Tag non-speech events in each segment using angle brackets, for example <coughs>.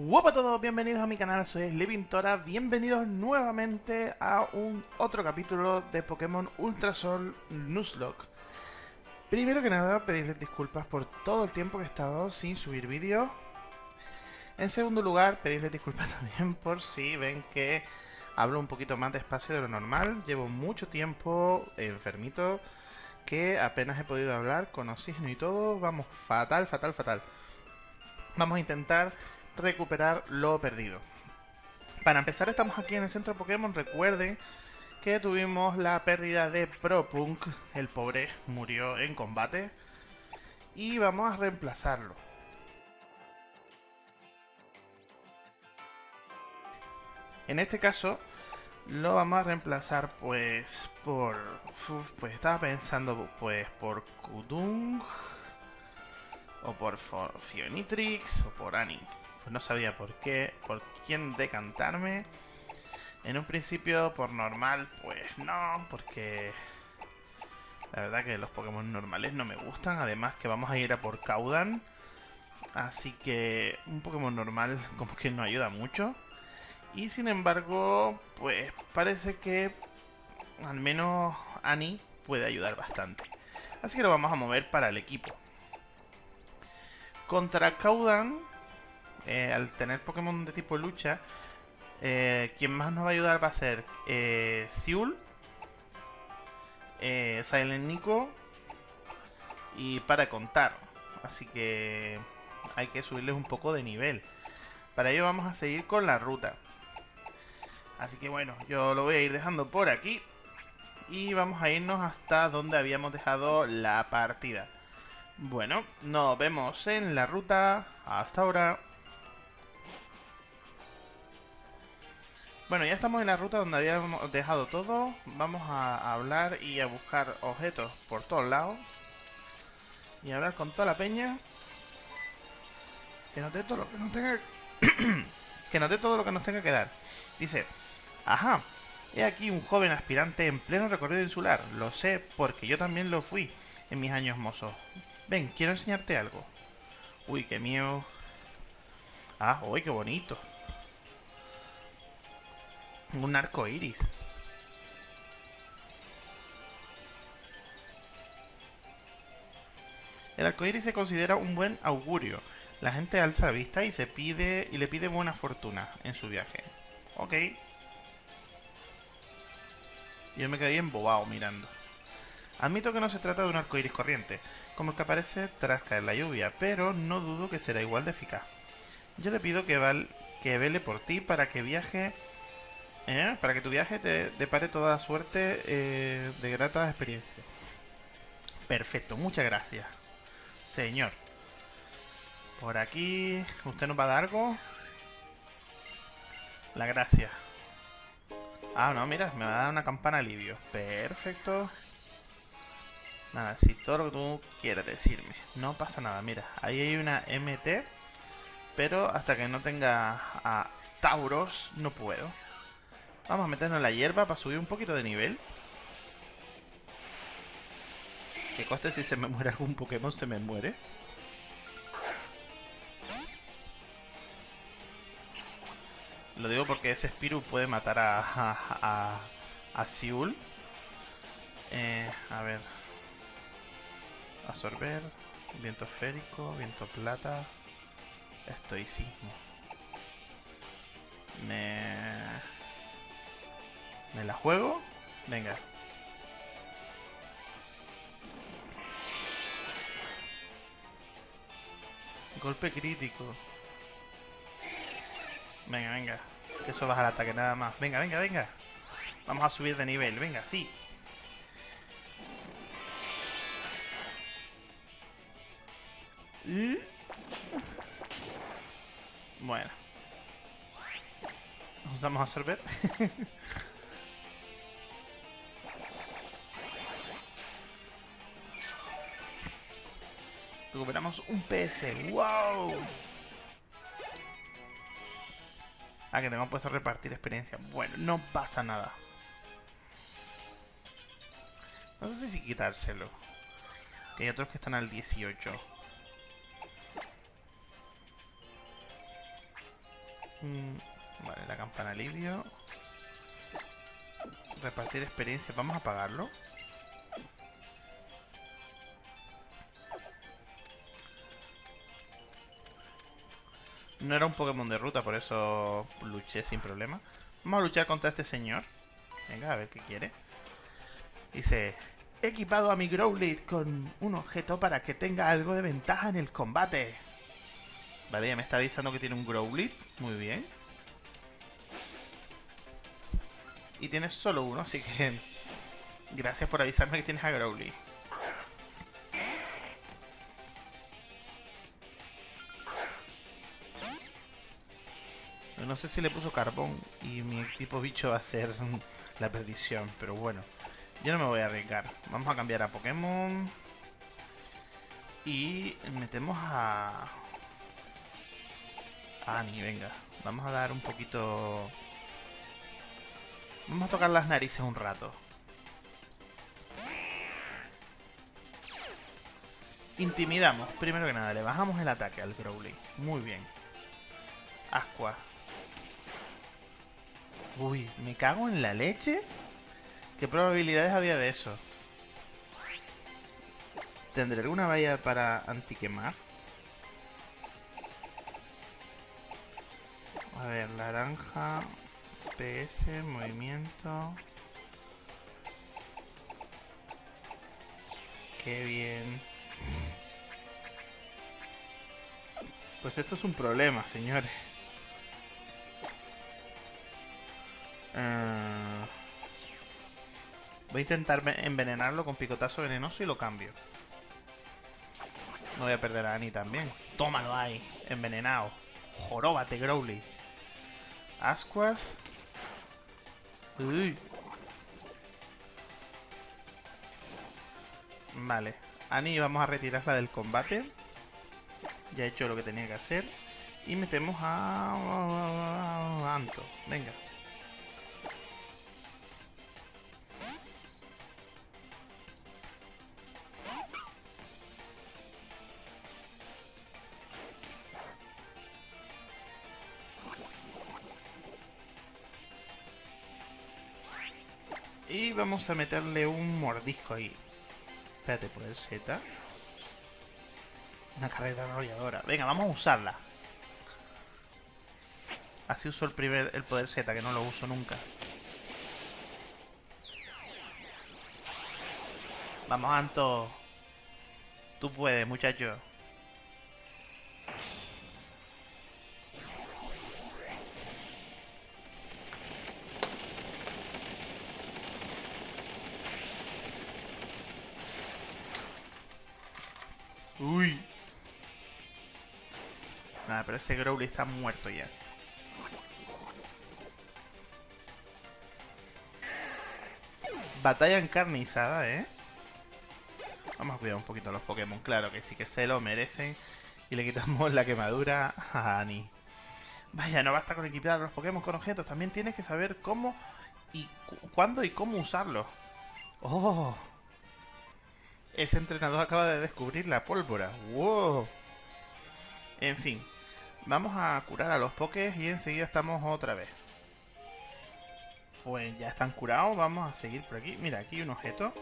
Hola a todos, bienvenidos a mi canal, soy Levintora, bienvenidos nuevamente a un otro capítulo de Pokémon Ultra Sol Nuzlocke. Primero que nada, pedirles disculpas por todo el tiempo que he estado sin subir vídeo. En segundo lugar, pedirles disculpas <laughs> también por si ven que hablo un poquito más despacio de lo normal. Llevo mucho tiempo enfermito, que apenas he podido hablar con oxígeno y todo. Vamos, fatal, fatal, fatal. Vamos a intentar recuperar lo perdido. Para empezar estamos aquí en el centro Pokémon, recuerden que tuvimos la pérdida de Propunk, el pobre murió en combate, y vamos a reemplazarlo. En este caso lo vamos a reemplazar pues por... pues estaba pensando pues por Kudung o por Fionitrix o por Annie. No sabía por qué, por quién decantarme. En un principio, por normal, pues no, porque la verdad que los Pokémon normales no me gustan. Además que vamos a ir a por Caudan. Así que un Pokémon normal <laughs> como que no ayuda mucho. Y sin embargo, pues parece que al menos Annie puede ayudar bastante. Así que lo vamos a mover para el equipo. Contra Caudan, eh, al tener Pokémon de tipo lucha, eh, quien más nos va a ayudar va a ser eh, Siul, eh, Silent Nico y para contar. Así que hay que subirles un poco de nivel. Para ello vamos a seguir con la ruta. Así que bueno, yo lo voy a ir dejando por aquí. Y vamos a irnos hasta donde habíamos dejado la partida. Bueno, nos vemos en la ruta. Hasta ahora. Bueno, ya estamos en la ruta donde habíamos dejado todo. Vamos a hablar y a buscar objetos por todos lados. Y hablar con toda la peña. Que nos dé todo lo que nos tenga... <coughs> que nos dé todo lo que nos tenga que dar. Dice, ajá, he aquí un joven aspirante en pleno recorrido insular. Lo sé porque yo también lo fui en mis años mozos. Ven, quiero enseñarte algo. Uy, qué mío. Ah, uy, qué bonito. Un arco iris. El arco iris se considera un buen augurio. La gente alza la vista y se pide y le pide buena fortuna en su viaje. Ok. Yo me quedé embobado mirando. Admito que no se trata de un arco iris corriente, como el que aparece tras caer la lluvia, pero no dudo que será igual de eficaz. Yo le pido que, val que vele por ti para que viaje ¿Eh? Para que tu viaje te depare toda suerte eh, de grata experiencia. Perfecto, muchas gracias. Señor. Por aquí... ¿Usted nos va a dar algo? La gracia. Ah, no, mira, me va a dar una campana alivio. Perfecto. Nada, si todo lo que tú quieras decirme. No pasa nada, mira. Ahí hay una MT. Pero hasta que no tenga a Tauros, no puedo. Vamos a meternos en la hierba para subir un poquito de nivel. Que coste si se me muere algún Pokémon, se me muere. Lo digo porque ese Spiru puede matar a, a, a, Siul. Eh, a ver. Absorber. Viento esférico. Viento plata. Estoicismo. Me... ¿Me la juego? Venga. Golpe crítico. Venga, venga. Que eso baja el ataque nada más. Venga, venga, venga. Vamos a subir de nivel. Venga, sí. Bueno. Vamos a absorber. <laughs> Recuperamos un PS. ¡Wow! Ah, que tengo puesto repartir experiencia. Bueno, no pasa nada. No sé si quitárselo. Hay otros que están al 18. Mm, vale, la campana alivio. Repartir experiencia. Vamos a pagarlo. No era un Pokémon de ruta, por eso luché sin problema. Vamos a luchar contra este señor. Venga, a ver qué quiere. Dice, he equipado a mi Growlithe con un objeto para que tenga algo de ventaja en el combate. Vale, ya me está avisando que tiene un Growlithe. Muy bien. Y tienes solo uno, así que... <laughs> Gracias por avisarme que tienes a Growlithe. No sé si le puso carbón y mi tipo bicho va a ser <laughs> la perdición, pero bueno. Yo no me voy a arriesgar. Vamos a cambiar a Pokémon. Y metemos a... A Annie, venga. Vamos a dar un poquito... Vamos a tocar las narices un rato. Intimidamos. Primero que nada, le bajamos el ataque al Growly. Muy bien. Asqua. Uy, me cago en la leche. ¿Qué probabilidades había de eso? ¿Tendré alguna valla para antiquemar? A ver, naranja, PS, movimiento. Qué bien. Pues esto es un problema, señores. Uh, voy a intentar envenenarlo con picotazo venenoso y lo cambio. No voy a perder a Annie también. Tómalo ahí, envenenado. Joróbate, Growly. Ascuas. Uy. Vale. Annie vamos a retirarla del combate. Ya he hecho lo que tenía que hacer. Y metemos a... Anto. Venga. Y vamos a meterle un mordisco ahí. Espérate, poder Z. Una carrera arrolladora. Venga, vamos a usarla. Así uso el primer el poder Z, que no lo uso nunca. Vamos, Anto. Tú puedes, muchacho. Nada, pero ese Growly está muerto ya. Batalla encarnizada, ¿eh? Vamos a cuidar un poquito a los Pokémon. Claro que sí que se lo merecen. Y le quitamos <laughs> la quemadura a Annie. Vaya, no basta con equipar a los Pokémon con objetos. También tienes que saber cómo y cuándo y cómo usarlos. ¡Oh! Ese entrenador acaba de descubrir la pólvora. ¡Wow! En fin. Vamos a curar a los pokés y enseguida estamos otra vez. Pues ya están curados. Vamos a seguir por aquí. Mira, aquí un objeto.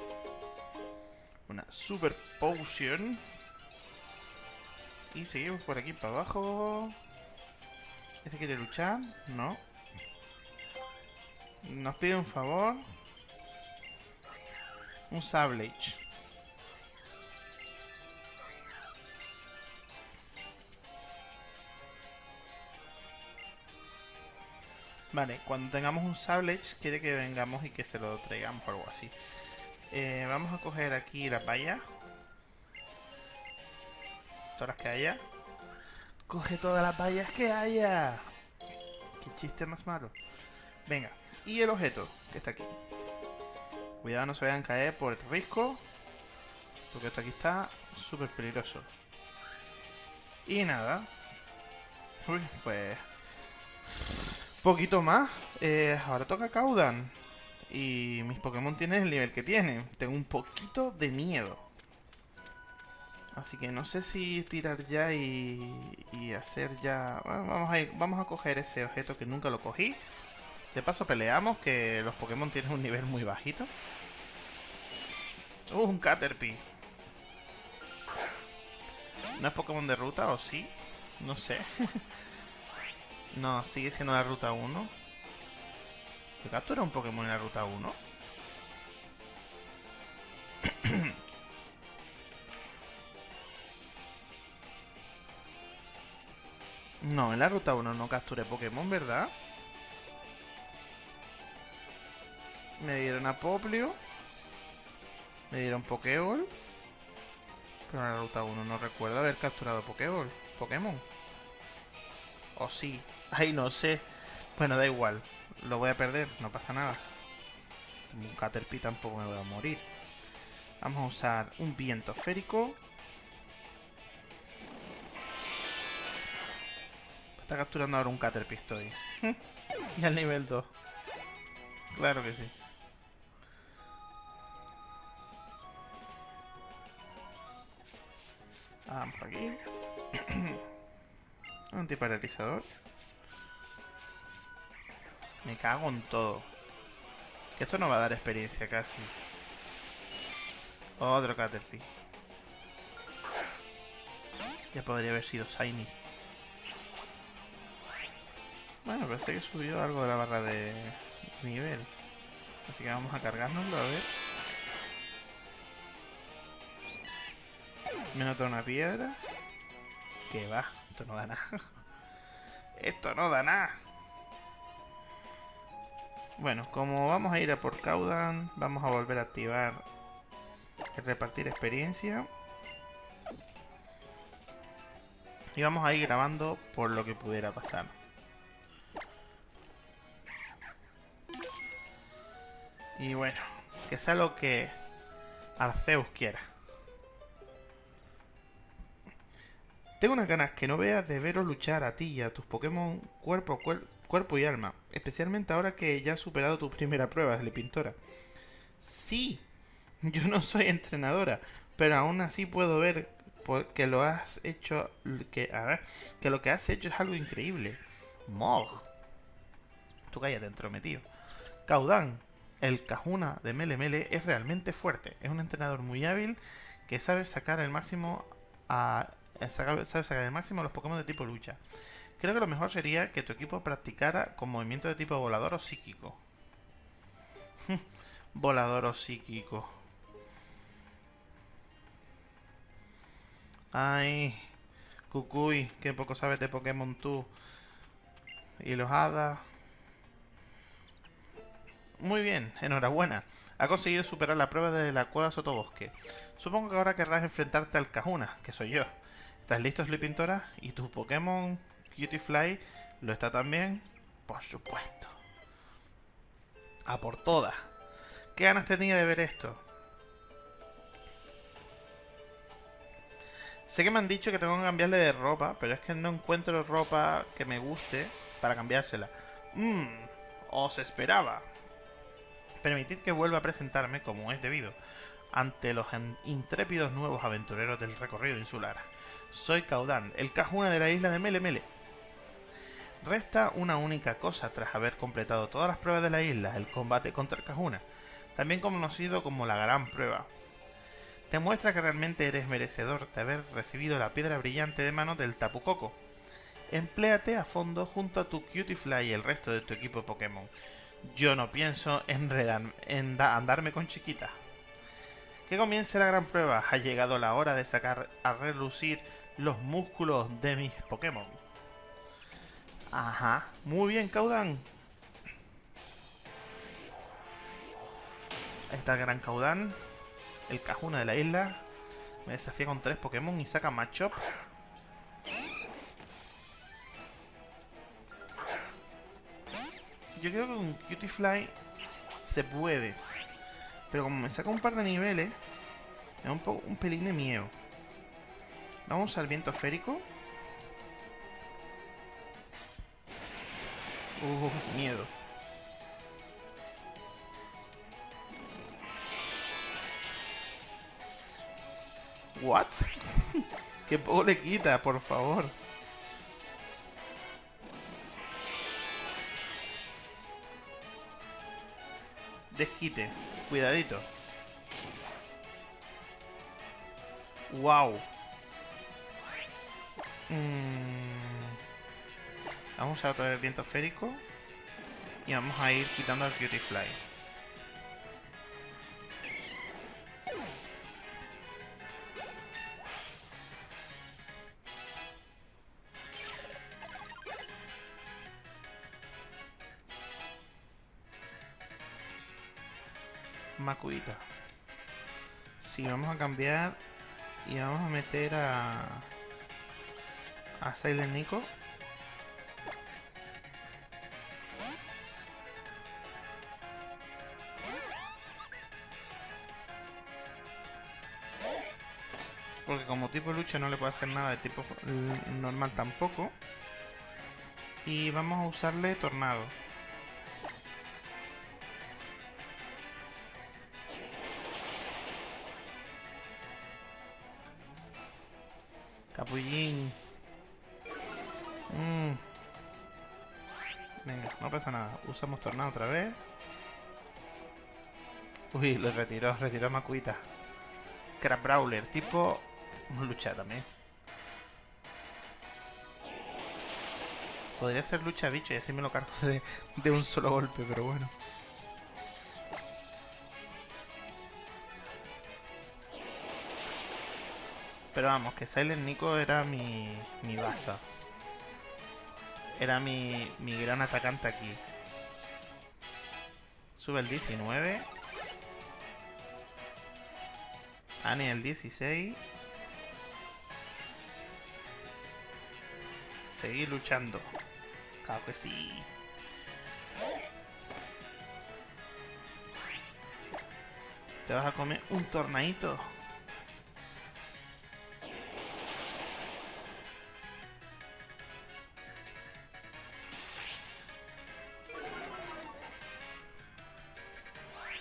Una super potion. Y seguimos por aquí para abajo. ¿Este quiere luchar? No. Nos pide un favor. Un Sablage. Vale, cuando tengamos un Sablage quiere que vengamos y que se lo traigamos o algo así. Eh, vamos a coger aquí la valla. Todas las que haya. Coge todas las vallas que haya. Qué chiste más malo. Venga, y el objeto que está aquí. Cuidado no se vayan a caer por el risco. Porque esto aquí está súper peligroso. Y nada. Uy, pues poquito más. Eh, ahora toca Caudan. Y mis Pokémon tienen el nivel que tienen. Tengo un poquito de miedo. Así que no sé si tirar ya y, y hacer ya... Bueno, vamos a, ir, vamos a coger ese objeto que nunca lo cogí. De paso peleamos, que los Pokémon tienen un nivel muy bajito. Uh, un Caterpie. ¿No es Pokémon de ruta o sí? No sé. <laughs> no, sigue siendo la ruta 1. ¿Te captura un Pokémon en la ruta 1? <clears throat> no, en la ruta 1 no capturé Pokémon, ¿verdad? Me dieron a Poplio. Me dieron Pokéball. Pero en la ruta 1 no recuerdo haber capturado Pokéball. Pokémon. O sí. Ay, no sé. Bueno, da igual. Lo voy a perder, no pasa nada. Un Caterpie tampoco me voy a morir. Vamos a usar un viento férico. Está capturando ahora un Caterpie estoy. <laughs> y al nivel 2. Claro que sí. Vamos por aquí. <coughs> Antiparalizador. Me cago en todo. Que esto no va a dar experiencia casi. Otro Caterpie. Ya podría haber sido Shiny. Bueno, parece que subió algo de la barra de nivel. Así que vamos a cargárnoslo, a ver. Me nota una piedra. Que va, esto no da nada. <laughs> esto no da nada. Bueno, como vamos a ir a por Caudan, vamos a volver a activar el repartir experiencia. Y vamos a ir grabando por lo que pudiera pasar. Y bueno, que sea lo que Arceus quiera. Tengo unas ganas que no veas de veros luchar a ti y a tus Pokémon cuerpo, cuerpo y alma. Especialmente ahora que ya has superado tu primera prueba, de Pintora. Sí, <laughs> yo no soy entrenadora, pero aún así puedo ver que lo has hecho... Que, a que lo que has hecho es algo increíble. Mog. Tú cállate, entrometido. Caudan, el Cajuna de Mele Mele es realmente fuerte. Es un entrenador muy hábil que sabe sacar el máximo a eh, sabe sacar el máximo los Pokémon de tipo lucha. Creo que lo mejor sería que tu equipo practicara con movimiento de tipo volador o psíquico. <laughs> volador o psíquico. Ay, Cucuy, que poco sabes de Pokémon tú. Y los. Muy bien, enhorabuena. Ha conseguido superar la prueba de la cueva sotobosque. Supongo que ahora querrás enfrentarte al Cajuna, que soy yo. ¿Estás listo, Pintora? ¿Y tu Pokémon Cutiefly lo está también? Por supuesto. A por todas. ¿Qué ganas tenía de ver esto? Sé que me han dicho que tengo que cambiarle de ropa, pero es que no encuentro ropa que me guste para cambiársela. Mmm, os esperaba. Permitid que vuelva a presentarme como es debido, ante los intrépidos nuevos aventureros del recorrido insular. Soy Caudan, el Cajuna de la isla de Mele Mele. Resta una única cosa tras haber completado todas las pruebas de la isla, el combate contra el Cajuna, también conocido como la Gran Prueba. Te muestra que realmente eres merecedor de haber recibido la piedra brillante de mano del Tapu Koko. Empléate a fondo junto a tu Cutiefly y el resto de tu equipo Pokémon. Yo no pienso enredar, en andarme con chiquita. Que comience la gran prueba. Ha llegado la hora de sacar a relucir los músculos de mis Pokémon. Ajá. Muy bien, Caudan. Ahí está el gran Caudan. El Cajuna de la isla. Me desafía con tres Pokémon y saca Machop. Yo creo que con Cutiefly se puede. Pero como me saca un par de niveles, me da un, poco, un pelín de miedo. Vamos al viento férico. Uh, miedo. ¿What? <laughs> ¿Qué poco le quita, por favor? Desquite. Cuidadito. Wow. Mm. Vamos a usar el viento férico. Y vamos a ir quitando el Beautyfly. Macuita. Sí, vamos a cambiar y vamos a meter a a Silent Nico. Porque como tipo lucha no le puedo hacer nada de tipo normal tampoco. Y vamos a usarle tornado. Capullín. Mm. Venga, no pasa nada. Usamos tornado otra vez. Uy, lo retiró, retiró a Makuita. Crab Brawler, tipo lucha también. Podría ser lucha bicho y así me lo cargo de, de un solo golpe, pero bueno. Pero vamos, que Silent Nico era mi, mi baza. Era mi, mi gran atacante aquí. Sube el 19. Ani el 16. Seguir luchando. Claro que sí. Te vas a comer un tornadito.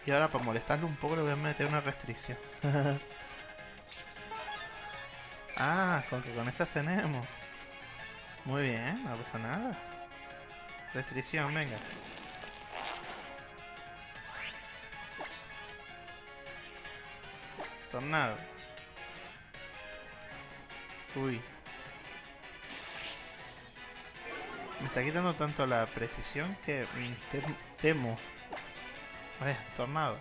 Y ahora para molestarle un poco le voy a meter una restricción. <laughs> ah, con que con esas tenemos. Muy bien, no pasa nada. Restricción, venga. Tornado. Uy. Me está quitando tanto la precisión que temo ver, tornado.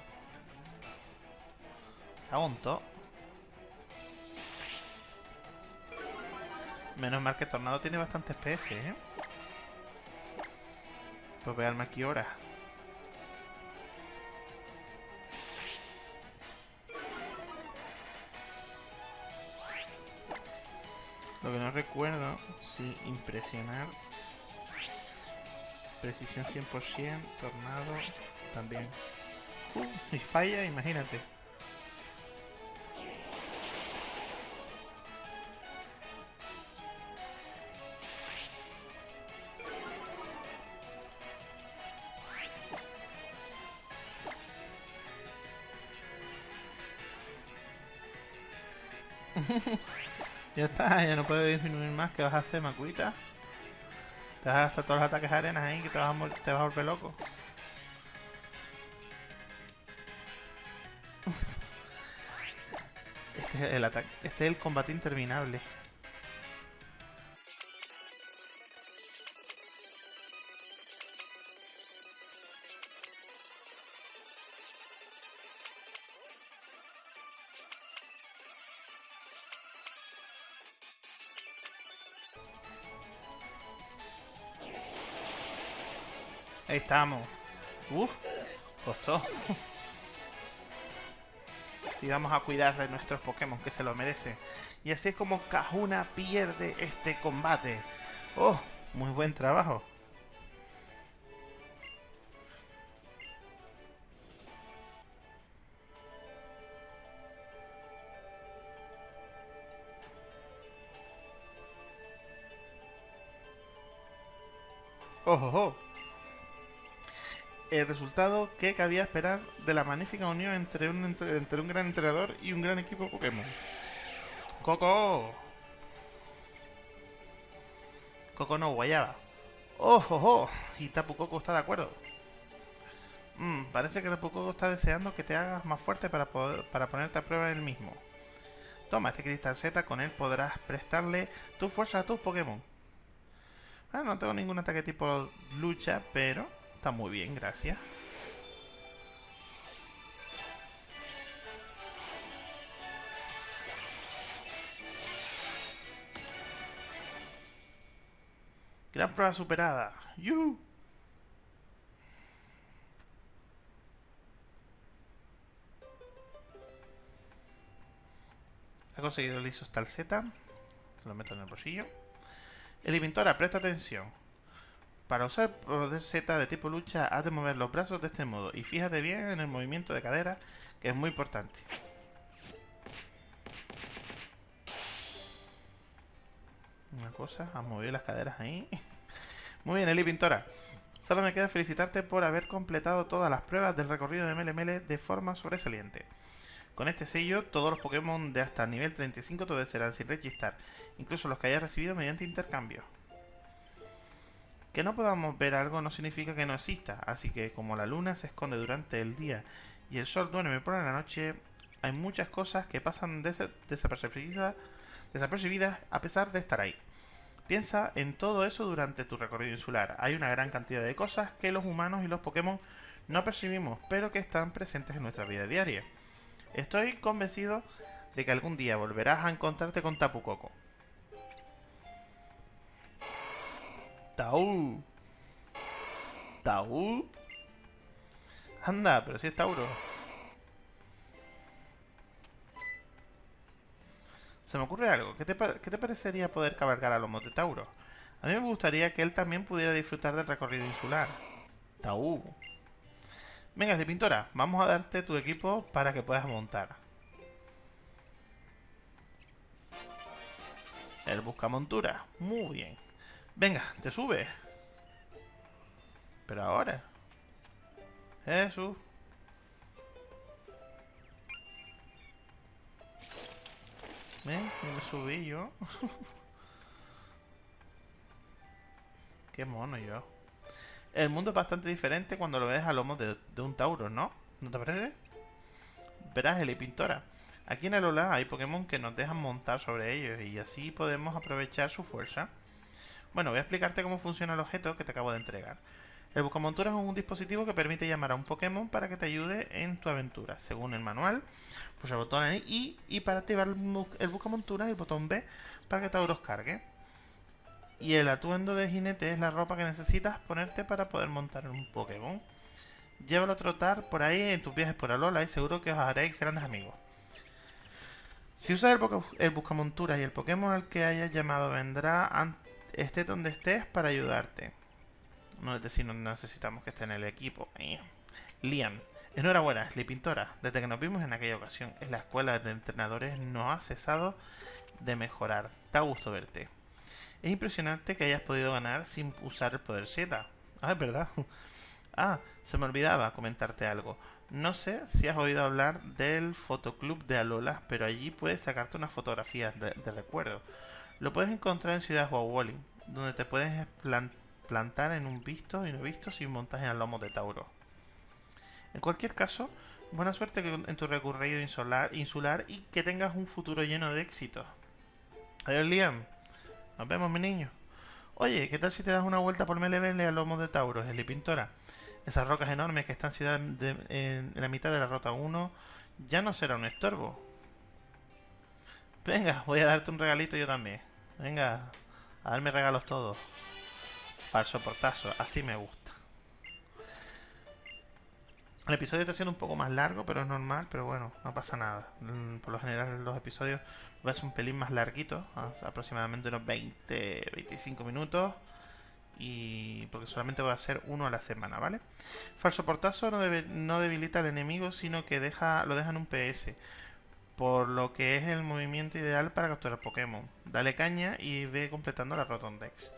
Agunto. Menos mal que Tornado tiene bastante PS, ¿eh? Pues veanme aquí ahora. Lo que no recuerdo, si impresionar. Precisión 100%, tornado también. Uh, y falla, imagínate. <laughs> ya está, ya no puede disminuir más. que vas a hacer, Macuita? Te vas a gastar todos los ataques de arenas ahí que te vas a, te vas a volver loco. <laughs> Este es el ataque. Este es el combate interminable. Ahí estamos. Uf, costó. y vamos a cuidar de nuestros Pokémon que se lo merecen. Y así es como Kahuna pierde este combate. ¡Oh! Muy buen trabajo. ¡Oh, oh, oh! El resultado que cabía esperar de la magnífica unión entre un, entre un gran entrenador y un gran equipo Pokémon. ¡Coco! Coco no, guayaba. ¡Oh, oh, oh! Y Tapu Coco está de acuerdo. Mm, parece que Tapu Coco está deseando que te hagas más fuerte para, poder, para ponerte a prueba el mismo. Toma este cristal Z, con él podrás prestarle tu fuerza a tus Pokémon. Ah, no tengo ningún ataque tipo lucha, pero está muy bien, gracias. Gran prueba superada. ¡Yuhu! Ha conseguido el tal Z. Se lo meto en el bolsillo. Elimintora, presta atención. Para usar poder Z de tipo lucha, has de mover los brazos de este modo. Y fíjate bien en el movimiento de cadera, que es muy importante. Una cosa, has movido las caderas ahí. <laughs> Muy bien, Eli Pintora. Solo me queda felicitarte por haber completado todas las pruebas del recorrido de MLML de forma sobresaliente. Con este sello, todos los Pokémon de hasta nivel 35 te serán sin registrar, incluso los que hayas recibido mediante intercambio. Que no podamos ver algo no significa que no exista, así que como la luna se esconde durante el día y el sol duerme por la noche, hay muchas cosas que pasan desapercibidas, desapercibidas a pesar de estar ahí. Piensa en todo eso durante tu recorrido insular. Hay una gran cantidad de cosas que los humanos y los Pokémon no percibimos, pero que están presentes en nuestra vida diaria. Estoy convencido de que algún día volverás a encontrarte con Tapu Koko. Tau. Tau. Anda, pero si es Tauro. Se me ocurre algo. ¿Qué te, parecería poder cabalgar a lomos de Tauro? A mí me gustaría que él también pudiera disfrutar del recorrido insular. Tau. Venga, de pintora, vamos a darte tu equipo para que puedas montar. El busca montura. Muy bien. Venga, te sube. Pero ahora. Jesús. ¿Eh? Me subí yo. <laughs> Qué mono yo. El mundo es bastante diferente cuando lo ves a lomos de, un Tauro, ¿no? ¿No te parece? Verás, Eli Pintora. Aquí en el Alola hay Pokémon que nos dejan montar sobre ellos y así podemos aprovechar su fuerza. Bueno, voy a explicarte cómo funciona el objeto que te acabo de entregar. El Buscamontura es un dispositivo que permite llamar a un Pokémon para que te ayude en tu aventura. Según el manual, pulsa el botón I y para activar el Buscamontura el botón B para que Tauros cargue. Y el atuendo de jinete es la ropa que necesitas ponerte para poder montar un Pokémon. Llévalo a trotar por ahí en tus viajes por Alola y seguro que os haréis grandes amigos. Si usas el, el buscamonturas y el Pokémon al que hayas llamado vendrá esté donde estés para ayudarte. No es decir, no necesitamos que esté en el equipo. Eh. Liam, enhorabuena, Pintora. Desde que nos vimos en aquella ocasión en la escuela de entrenadores no ha cesado de mejorar. Da gusto verte. Es impresionante que hayas podido ganar sin usar el poder Z. Ah, es verdad. <laughs> Ah, se me olvidaba comentarte algo. No sé si has oído hablar del fotoclub de Alola, pero allí puedes sacarte unas fotografías de, recuerdo. Lo puedes encontrar en Ciudad Wawoli, donde te puedes plantar en un visto y no visto sin montaje al lomo de Tauro. En cualquier caso, buena suerte en tu recorrido insular, y que tengas un futuro lleno de éxito. Adiós, Liam. Nos vemos, mi niño. Oye, ¿qué tal si te das una vuelta por Melevele a lomo de Tauro, Eli Pintora? Esas rocas enormes que están ciudad en, la mitad de la Rota 1 ya no será un estorbo. Venga, voy a darte un regalito yo también. Venga, a darme regalos todos. Falso portazo, así me gusta. El episodio está siendo un poco más largo, pero es normal, pero bueno, no pasa nada. Mm, por lo general los episodios va a ser un pelín más larguito, aproximadamente unos 20-25 minutos. Y porque solamente va a ser uno a la semana, ¿vale? Falso portazo no, no debilita al enemigo, sino que deja, lo deja en un PS. Por lo que es el movimiento ideal para capturar Pokémon. Dale caña y ve completando la Rotondex.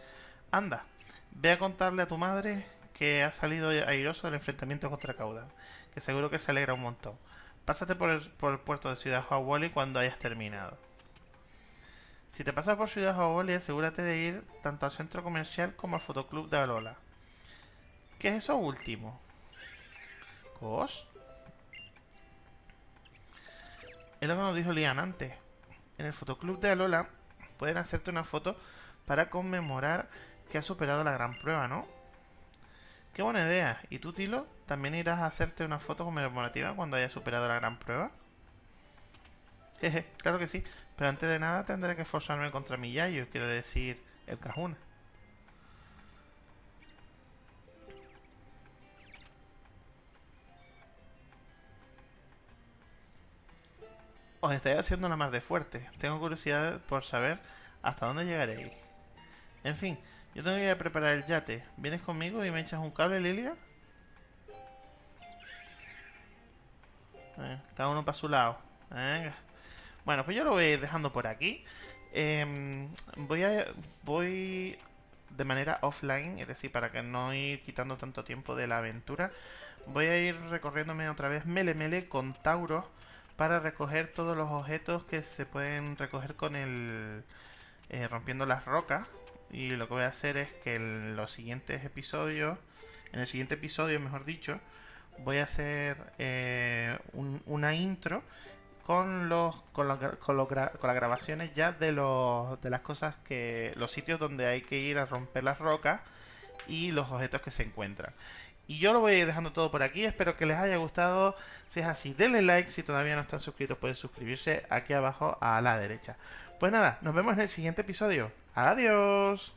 Anda, ve a contarle a tu madre que ha salido airoso del enfrentamiento contra Caudal, que seguro que se alegra un montón. Pásate por el, puerto de Ciudad Hawali cuando hayas terminado. Si te pasas por Ciudad Oboli, asegúrate de ir tanto al centro comercial como al fotoclub de Alola. ¿Qué es eso último? ¿Cos? Es lo que nos dijo Lian antes. En el fotoclub de Alola pueden hacerte una foto para conmemorar que has superado la gran prueba, ¿no? Qué buena idea. ¿Y tú, Tilo? ¿También irás a hacerte una foto conmemorativa cuando hayas superado la gran prueba? Jeje, claro que sí. Pero antes de nada tendré que esforzarme contra mi yayo, quiero decir, el Cajuna. Os estáis haciendo la más de fuerte. Tengo curiosidad por saber hasta dónde llegaréis. En fin, yo tengo que ir a preparar el yate. ¿Vienes conmigo y me echas un cable, Lilia? Cada uno para su lado. Venga. Bueno, pues yo lo voy a ir dejando por aquí. Em, voy a voy de manera offline, es decir, para que no ir quitando tanto tiempo de la aventura. Voy a ir recorriéndome otra vez Mele Mele con Tauros para recoger todos los objetos que se pueden recoger con el eh, rompiendo las rocas. Y lo que voy a hacer es que en los siguientes episodios, en el siguiente episodio, mejor dicho, voy a hacer eh, una intro con los con, con, las grabaciones ya de los de las cosas que los sitios donde hay que ir a romper las rocas y los objetos que se encuentran. Y yo lo voy a ir dejando todo por aquí. Espero que les haya gustado. Si es así, denle like. Si todavía no están suscritos, pueden suscribirse aquí abajo a la derecha. Pues nada, nos vemos en el siguiente episodio. Adiós.